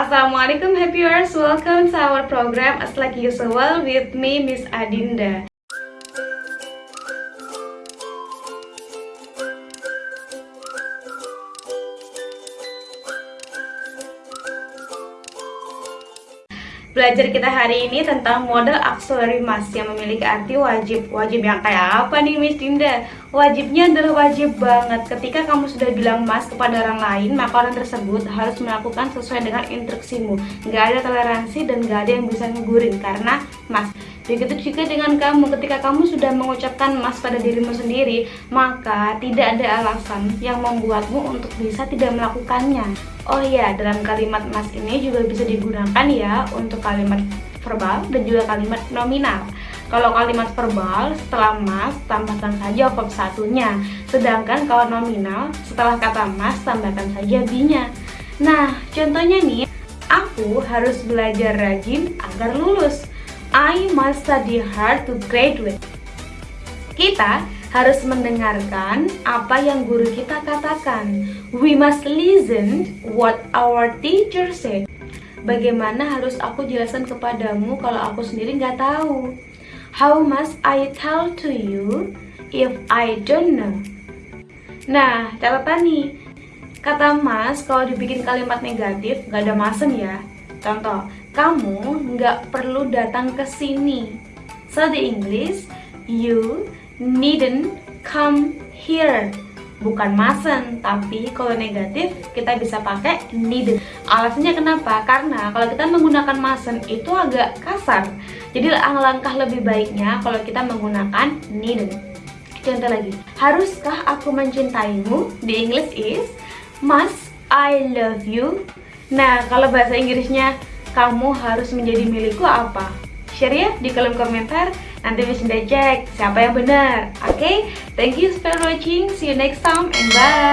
Assalamualaikum happy viewers, welcome to our program As Like Usual with me Miss Adinda Belajar kita hari ini tentang model auxiliary mas yang memiliki arti wajib. Wajib yang kayak apa nih Miss Dinda? Wajibnya adalah wajib banget. Ketika kamu sudah bilang mas kepada orang lain Maka orang tersebut harus melakukan sesuai dengan instruksimu. Gak ada toleransi dan gak ada yang bisa ngegurin Karena mas Begitu juga dengan kamu, ketika kamu sudah mengucapkan mas pada dirimu sendiri, maka tidak ada alasan yang membuatmu untuk bisa tidak melakukannya. Oh iya, dalam kalimat mas ini juga bisa digunakan ya untuk kalimat verbal dan juga kalimat nominal. Kalau kalimat verbal, setelah mas, tambahkan saja verb satunya. Sedangkan kalau nominal, setelah kata mas, tambahkan saja be-nya. Nah, contohnya nih, aku harus belajar rajin agar lulus. I must study hard to graduate. Kita harus mendengarkan apa yang guru kita katakan. We must listen what our teacher said. Bagaimana harus aku jelaskan kepadamu kalau aku sendiri nggak tahu? How must I tell to you if I don't know? Nah, catatan nih. Kata mas kalau dibikin kalimat negatif nggak ada masem ya. Contoh, kamu nggak perlu datang ke sini. So the English, you needn't come here. Bukan mustn't, tapi kalau negatif kita bisa pakai needn't. Alasannya kenapa? Karena kalau kita menggunakan mustn't itu agak kasar. Jadi langkah lebih baiknya kalau kita menggunakan needn't. Contoh lagi, haruskah aku mencintaimu? The English is must I love you? Nah, kalau bahasa Inggrisnya kamu harus menjadi milikku apa? Share ya di kolom komentar. Nanti bisa cek siapa yang benar. Oke, okay? thank you for watching. See you next time and bye.